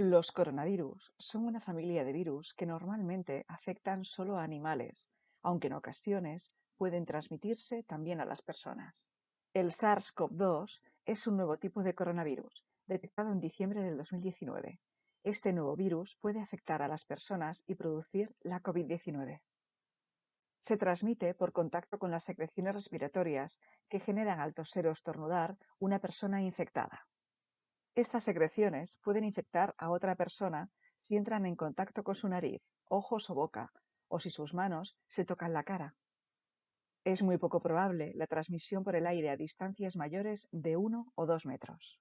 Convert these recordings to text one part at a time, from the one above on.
Los coronavirus son una familia de virus que normalmente afectan solo a animales, aunque en ocasiones pueden transmitirse también a las personas. El SARS-CoV-2 es un nuevo tipo de coronavirus, detectado en diciembre del 2019. Este nuevo virus puede afectar a las personas y producir la COVID-19. Se transmite por contacto con las secreciones respiratorias que generan al toser o estornudar una persona infectada. Estas secreciones pueden infectar a otra persona si entran en contacto con su nariz, ojos o boca, o si sus manos se tocan la cara. Es muy poco probable la transmisión por el aire a distancias mayores de 1 o 2 metros.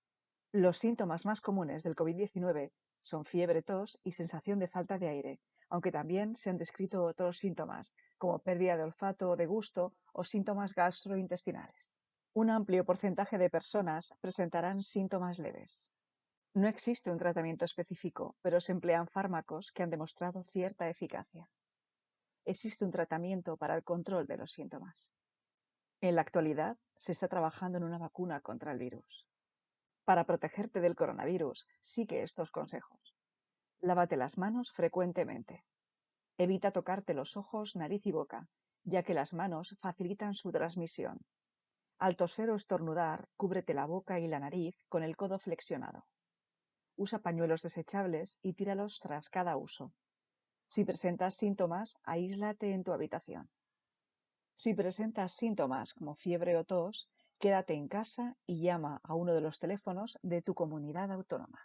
Los síntomas más comunes del COVID-19 son fiebre, tos y sensación de falta de aire, aunque también se han descrito otros síntomas, como pérdida de olfato o de gusto o síntomas gastrointestinales. Un amplio porcentaje de personas presentarán síntomas leves. No existe un tratamiento específico, pero se emplean fármacos que han demostrado cierta eficacia. Existe un tratamiento para el control de los síntomas. En la actualidad se está trabajando en una vacuna contra el virus. Para protegerte del coronavirus, sigue estos consejos. Lávate las manos frecuentemente. Evita tocarte los ojos, nariz y boca, ya que las manos facilitan su transmisión. Al toser o estornudar, cúbrete la boca y la nariz con el codo flexionado. Usa pañuelos desechables y tíralos tras cada uso. Si presentas síntomas, aíslate en tu habitación. Si presentas síntomas como fiebre o tos, quédate en casa y llama a uno de los teléfonos de tu comunidad autónoma.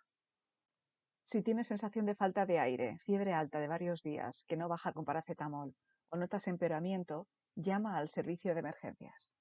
Si tienes sensación de falta de aire, fiebre alta de varios días que no baja con paracetamol o notas empeoramiento, llama al servicio de emergencias.